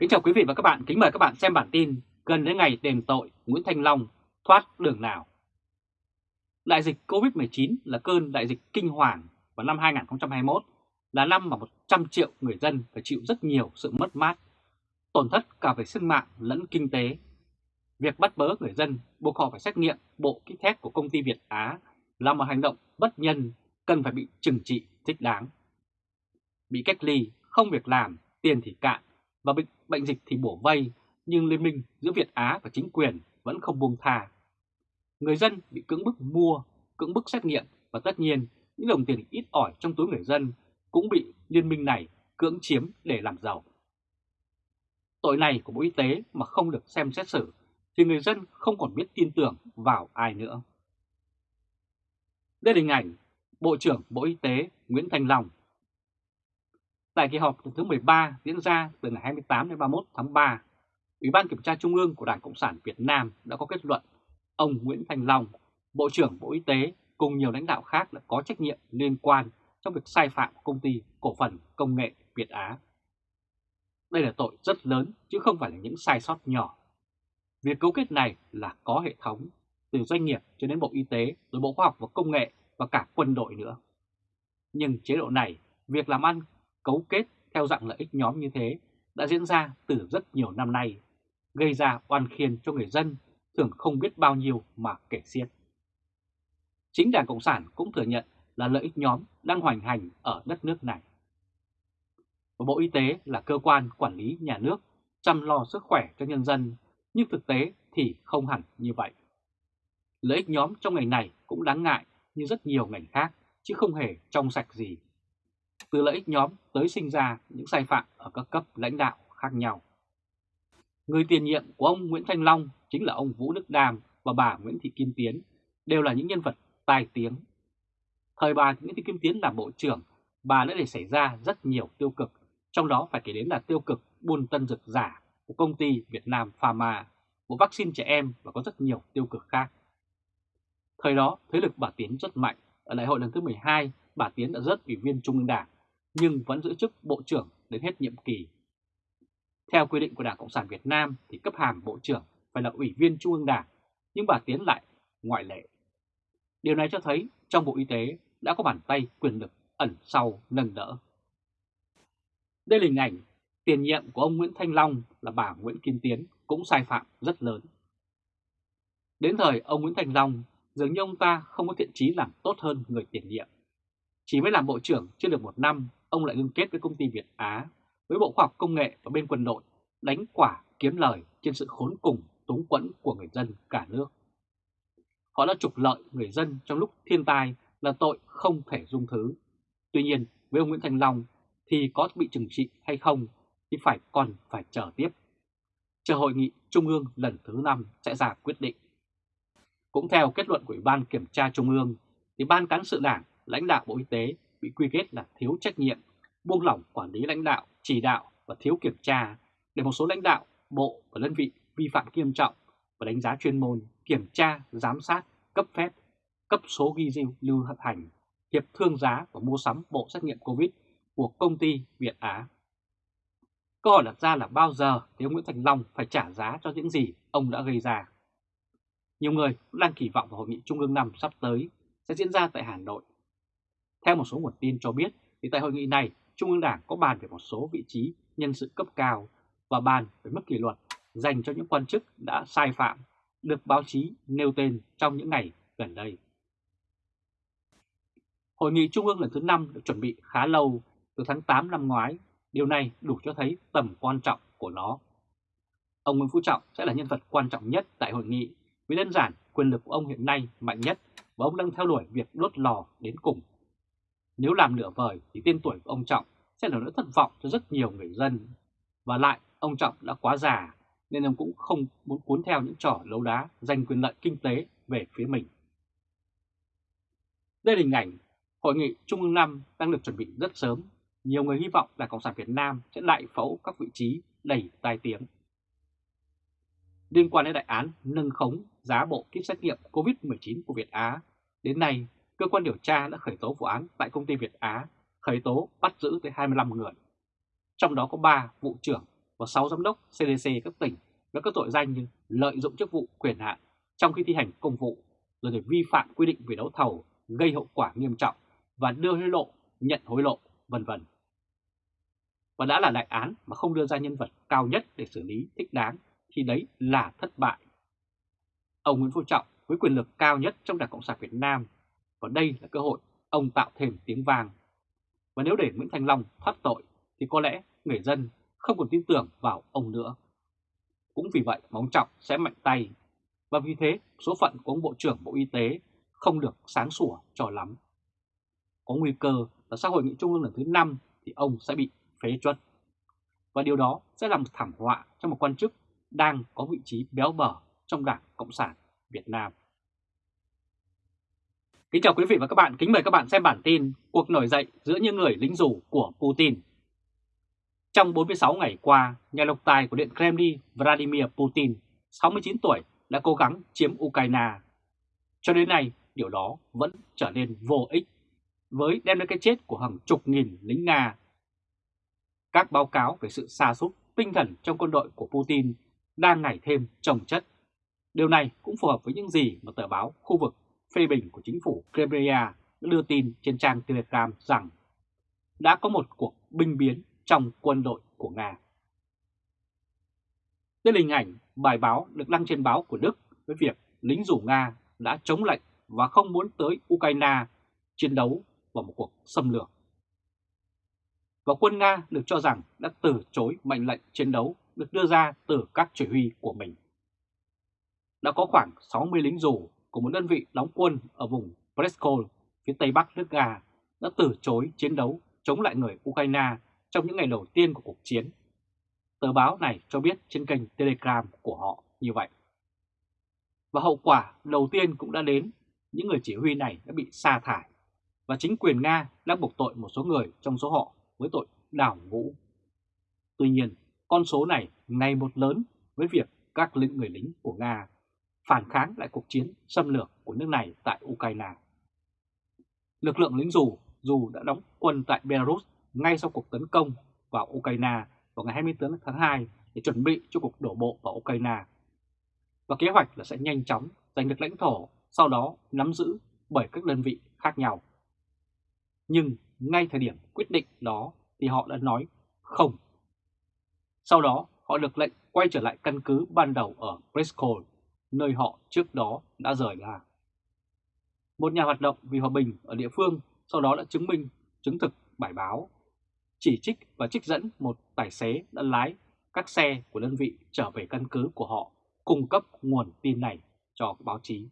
Kính chào quý vị và các bạn, kính mời các bạn xem bản tin gần đến ngày đền tội Nguyễn Thanh Long thoát đường nào. Đại dịch Covid-19 là cơn đại dịch kinh hoàng vào năm 2021, là năm mà 100 triệu người dân phải chịu rất nhiều sự mất mát, tổn thất cả về sinh mạng lẫn kinh tế. Việc bắt bớ người dân buộc họ phải xét nghiệm bộ kit test của công ty Việt Á là một hành động bất nhân cần phải bị trừng trị thích đáng. Bị cách ly, không việc làm, tiền thì cạn và bệnh, bệnh dịch thì bổ vây, nhưng liên minh giữa Việt Á và chính quyền vẫn không buông tha. Người dân bị cưỡng bức mua, cưỡng bức xét nghiệm và tất nhiên những đồng tiền ít ỏi trong túi người dân cũng bị liên minh này cưỡng chiếm để làm giàu. Tội này của Bộ Y tế mà không được xem xét xử thì người dân không còn biết tin tưởng vào ai nữa. Đây là hình ảnh Bộ trưởng Bộ Y tế Nguyễn Thành Long Tại kỳ họp lần thứ 13 diễn ra từ ngày 28 đến 31 tháng 3, Ủy ban Kiểm tra Trung ương của Đảng Cộng sản Việt Nam đã có kết luận ông Nguyễn Thành Long, Bộ trưởng Bộ Y tế cùng nhiều lãnh đạo khác đã có trách nhiệm liên quan trong việc sai phạm của công ty cổ phần công nghệ Việt Á. Đây là tội rất lớn chứ không phải là những sai sót nhỏ. Việc cấu kết này là có hệ thống, từ doanh nghiệp cho đến Bộ Y tế, rồi Bộ Khoa học và Công nghệ và cả quân đội nữa. Nhưng chế độ này, việc làm ăn cấu kết theo dạng lợi ích nhóm như thế đã diễn ra từ rất nhiều năm nay, gây ra oan khiên cho người dân thường không biết bao nhiêu mà kể xiết. Chính Đảng Cộng sản cũng thừa nhận là lợi ích nhóm đang hoành hành ở đất nước này. Và Bộ Y tế là cơ quan quản lý nhà nước chăm lo sức khỏe cho nhân dân, nhưng thực tế thì không hẳn như vậy. Lợi ích nhóm trong ngành này cũng đáng ngại như rất nhiều ngành khác, chứ không hề trong sạch gì từ lợi ích nhóm tới sinh ra những sai phạm ở các cấp lãnh đạo khác nhau. Người tiền nhiệm của ông Nguyễn Thanh Long chính là ông Vũ Đức Đàm và bà Nguyễn Thị Kim Tiến, đều là những nhân vật tài tiếng. Thời bà Nguyễn Thị Kim Tiến làm bộ trưởng, bà đã để xảy ra rất nhiều tiêu cực, trong đó phải kể đến là tiêu cực buôn tân dược giả của công ty Việt Nam Pharma, một vaccine trẻ em và có rất nhiều tiêu cực khác. Thời đó, thế lực bà Tiến rất mạnh. Ở đại hội lần thứ 12, bà Tiến đã rớt ủy viên Trung ương Đảng nhưng vẫn giữ chức Bộ trưởng đến hết nhiệm kỳ. Theo quy định của Đảng Cộng sản Việt Nam thì cấp hàm Bộ trưởng phải là Ủy viên Trung ương Đảng, nhưng bà Tiến lại ngoại lệ. Điều này cho thấy trong Bộ Y tế đã có bàn tay quyền lực ẩn sau nâng đỡ. Đây là hình ảnh tiền nhiệm của ông Nguyễn Thanh Long là bà Nguyễn Kim Tiến cũng sai phạm rất lớn. Đến thời ông Nguyễn Thanh Long, dường như ông ta không có thiện chí làm tốt hơn người tiền nhiệm. Chỉ mới làm bộ trưởng chưa được một năm ông lại liên kết với công ty Việt Á, với Bộ Khoa học Công nghệ và bên quân đội, đánh quả kiếm lời trên sự khốn cùng túng quẫn của người dân cả nước. Họ đã trục lợi người dân trong lúc thiên tai là tội không thể dung thứ. Tuy nhiên, với ông Nguyễn Thành Long thì có bị trừng trị hay không thì phải còn phải chờ tiếp. Chờ hội nghị Trung ương lần thứ 5 sẽ ra quyết định. Cũng theo kết luận của Ủy ban Kiểm tra Trung ương, thì Ban Cán sự Đảng, lãnh đạo Bộ Y tế bị quy kết là thiếu trách nhiệm, buông lỏng quản lý lãnh đạo, chỉ đạo và thiếu kiểm tra để một số lãnh đạo, bộ và đơn vị vi phạm nghiêm trọng và đánh giá chuyên môn, kiểm tra, giám sát, cấp phép, cấp số ghi lưu hành, hiệp thương giá và mua sắm bộ xét nghiệm COVID của công ty Việt Á. Câu hỏi đặt ra là bao giờ thì ông Nguyễn Thành Long phải trả giá cho những gì ông đã gây ra? Nhiều người cũng đang kỳ vọng vào hội nghị Trung ương năm sắp tới sẽ diễn ra tại Hà Nội theo một số nguồn tin cho biết, thì tại hội nghị này, Trung ương Đảng có bàn về một số vị trí nhân sự cấp cao và bàn về mức kỷ luật dành cho những quan chức đã sai phạm, được báo chí nêu tên trong những ngày gần đây. Hội nghị Trung ương lần thứ 5 được chuẩn bị khá lâu, từ tháng 8 năm ngoái, điều này đủ cho thấy tầm quan trọng của nó. Ông Nguyễn Phú Trọng sẽ là nhân vật quan trọng nhất tại hội nghị vì đơn giản quyền lực của ông hiện nay mạnh nhất và ông đang theo đuổi việc đốt lò đến cùng nếu làm nửa vời thì tên tuổi của ông Trọng sẽ là nỗi thất vọng cho rất nhiều người dân. Và lại, ông Trọng đã quá già nên ông cũng không muốn cuốn theo những trò lấu đá giành quyền lợi kinh tế về phía mình. Đây là hình ảnh Hội nghị Trung ương 5 đang được chuẩn bị rất sớm. Nhiều người hy vọng là Cộng sản Việt Nam sẽ đại phẫu các vị trí đầy tai tiếng. Liên quan đến đại án nâng khống giá bộ kit xét nghiệm COVID-19 của Việt Á, đến nay cơ quan điều tra đã khởi tố vụ án tại công ty Việt Á, khởi tố bắt giữ tới 25 người. Trong đó có 3 vụ trưởng và 6 giám đốc CDC các tỉnh với các tội danh như lợi dụng chức vụ quyền hạn trong khi thi hành công vụ, rồi để vi phạm quy định về đấu thầu gây hậu quả nghiêm trọng và đưa hối lộ, nhận hối lộ, vân vân. Và đã là đại án mà không đưa ra nhân vật cao nhất để xử lý thích đáng thì đấy là thất bại. Ông Nguyễn Phú Trọng với quyền lực cao nhất trong Đảng Cộng sản Việt Nam và đây là cơ hội ông tạo thêm tiếng vang. Và nếu để Nguyễn Thành Long thoát tội, thì có lẽ người dân không còn tin tưởng vào ông nữa. Cũng vì vậy mà ông Trọng sẽ mạnh tay và vì thế, số phận của ông Bộ trưởng Bộ Y tế không được sáng sủa cho lắm. Có nguy cơ là sau hội nghị trung ương lần thứ 5 thì ông sẽ bị phế truất. Và điều đó sẽ làm thảm họa cho một quan chức đang có vị trí béo bở trong Đảng Cộng sản Việt Nam. Kính chào quý vị và các bạn, kính mời các bạn xem bản tin Cuộc nổi dậy giữa những người lính dù của Putin. Trong 46 ngày qua, nhà độc tài của Điện Kremlin Vladimir Putin, 69 tuổi, đã cố gắng chiếm Ukraine. Cho đến nay, điều đó vẫn trở nên vô ích, với đem đến cái chết của hàng chục nghìn lính Nga. Các báo cáo về sự xa xúc tinh thần trong quân đội của Putin đang ngày thêm trồng chất. Điều này cũng phù hợp với những gì mà tờ báo khu vực phê bình của chính phủ Crimea đã đưa tin trên trang Telegram rằng đã có một cuộc binh biến trong quân đội của Nga. Đây là hình ảnh bài báo được đăng trên báo của Đức với việc lính rủ Nga đã chống lệnh và không muốn tới Ukraine chiến đấu vào một cuộc xâm lược. Và quân Nga được cho rằng đã từ chối mệnh lệnh chiến đấu được đưa ra từ các chỉ huy của mình. Đã có khoảng 60 lính rủ của một đơn vị đóng quân ở vùng Preskol phía tây bắc nước Nga, đã từ chối chiến đấu chống lại người Ukraine trong những ngày đầu tiên của cuộc chiến. Tờ báo này cho biết trên kênh Telegram của họ như vậy. Và hậu quả đầu tiên cũng đã đến, những người chỉ huy này đã bị sa thải và chính quyền Nga đã buộc tội một số người trong số họ với tội đảo ngũ. Tuy nhiên, con số này ngày một lớn với việc các lĩnh người lính của Nga phản kháng lại cuộc chiến xâm lược của nước này tại Ukraine. Lực lượng lính dù dù đã đóng quân tại Belarus ngay sau cuộc tấn công vào Ukraine vào ngày 24 tháng 2 để chuẩn bị cho cuộc đổ bộ vào Ukraine. Và kế hoạch là sẽ nhanh chóng giành được lãnh thổ, sau đó nắm giữ bởi các đơn vị khác nhau. Nhưng ngay thời điểm quyết định đó thì họ đã nói không. Sau đó họ được lệnh quay trở lại căn cứ ban đầu ở Briscoe nơi họ trước đó đã rời ra. Một nhà hoạt động vì hòa bình ở địa phương sau đó đã chứng minh, chứng thực bài báo, chỉ trích và trích dẫn một tài xế đã lái các xe của đơn vị trở về căn cứ của họ cung cấp nguồn tin này cho báo chí.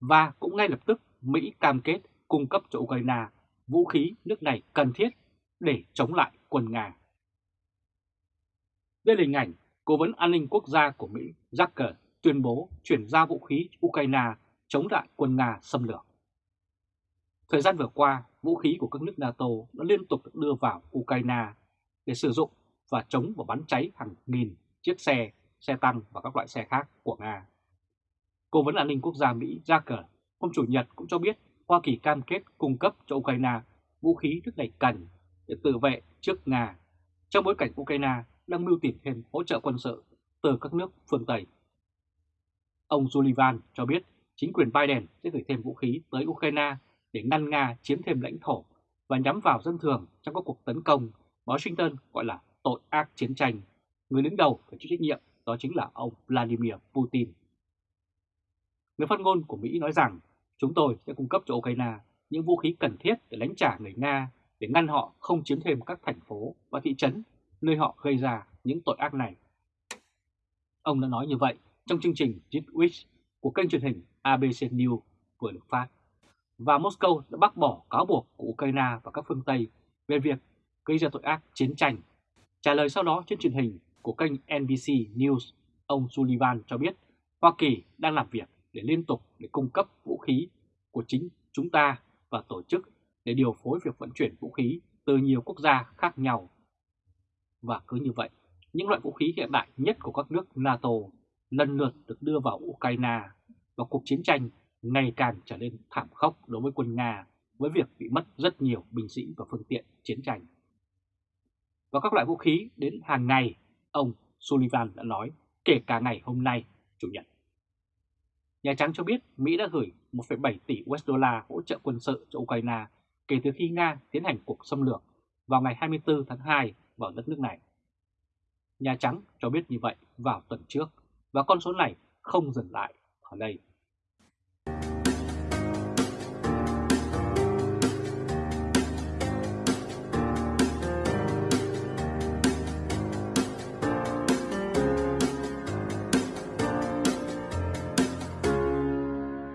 Và cũng ngay lập tức Mỹ cam kết cung cấp cho Ukraine vũ khí nước này cần thiết để chống lại quân Nga. Đây là hình ảnh Cố vấn an ninh quốc gia của Mỹ Zucker tuyên bố chuyển giao vũ khí Ukraine chống lại quân Nga xâm lược. Thời gian vừa qua, vũ khí của các nước NATO đã liên tục được đưa vào Ukraine để sử dụng và chống và bắn cháy hàng nghìn chiếc xe, xe tăng và các loại xe khác của Nga. Cố vấn an ninh quốc gia Mỹ Zucker hôm Chủ nhật cũng cho biết Hoa Kỳ cam kết cung cấp cho Ukraine vũ khí nước này cần để tự vệ trước Nga, trong bối cảnh Ukraine đang mưu tìm thêm hỗ trợ quân sự từ các nước phương Tây. Ông Sullivan cho biết chính quyền Biden sẽ gửi thêm vũ khí tới Ukraine để ngăn Nga chiếm thêm lãnh thổ và nhắm vào dân thường trong các cuộc tấn công Washington, gọi là tội ác chiến tranh. Người đứng đầu phải chịu trách nhiệm đó chính là ông Vladimir Putin. Người phát ngôn của Mỹ nói rằng, chúng tôi sẽ cung cấp cho Ukraine những vũ khí cần thiết để đánh trả người Nga, để ngăn họ không chiếm thêm các thành phố và thị trấn nơi họ gây ra những tội ác này. Ông đã nói như vậy trong chương trình Week của kênh truyền hình ABC News vừa được phát. Và Moscow đã bác bỏ cáo buộc của Ukraine và các phương Tây về việc gây ra tội ác chiến tranh. Trả lời sau đó trên truyền hình của kênh NBC News, ông Sullivan cho biết Hoa Kỳ đang làm việc để liên tục để cung cấp vũ khí của chính chúng ta và tổ chức để điều phối việc vận chuyển vũ khí từ nhiều quốc gia khác nhau. Và cứ như vậy, những loại vũ khí hiện đại nhất của các nước NATO lần lượt được đưa vào Ukraine và cuộc chiến tranh ngày càng trở nên thảm khốc đối với quân Nga với việc bị mất rất nhiều binh sĩ và phương tiện chiến tranh. và các loại vũ khí đến hàng ngày, ông Sullivan đã nói, kể cả ngày hôm nay, Chủ nhật. Nhà Trắng cho biết Mỹ đã gửi 1,7 tỷ USD hỗ trợ quân sự cho Ukraine kể từ khi Nga tiến hành cuộc xâm lược vào ngày 24 tháng 2 vào đất nước này. Nhà Trắng cho biết như vậy vào tuần trước và con số này không dừng lại ở đây.